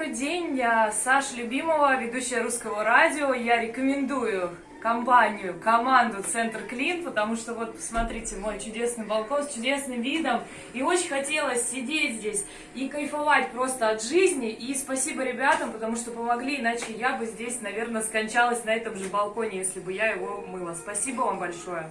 добрый день, я Саша Любимова, ведущая русского радио. Я рекомендую компанию, команду Центр Клин, потому что вот посмотрите, мой чудесный балкон с чудесным видом. И очень хотелось сидеть здесь и кайфовать просто от жизни. И спасибо ребятам, потому что помогли, иначе я бы здесь, наверное, скончалась на этом же балконе, если бы я его мыла. Спасибо вам большое.